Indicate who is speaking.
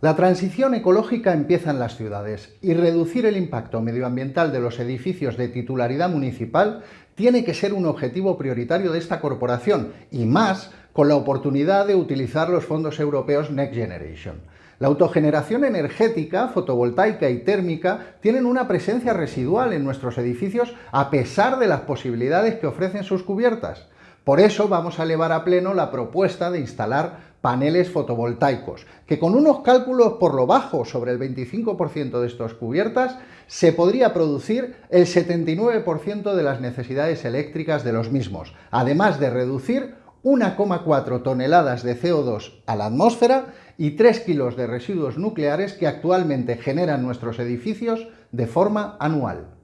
Speaker 1: La transición ecológica empieza en las ciudades y reducir el impacto medioambiental de los edificios de titularidad municipal tiene que ser un objetivo prioritario de esta corporación y más con la oportunidad de utilizar los fondos europeos Next Generation. La autogeneración energética, fotovoltaica y térmica tienen una presencia residual en nuestros edificios a pesar de las posibilidades que ofrecen sus cubiertas. Por eso vamos a elevar a pleno la propuesta de instalar paneles fotovoltaicos, que con unos cálculos por lo bajo sobre el 25% de estas cubiertas, se podría producir el 79% de las necesidades eléctricas de los mismos, además de reducir 1,4 toneladas de CO2 a la atmósfera y 3 kilos de residuos nucleares que actualmente generan nuestros edificios de forma anual.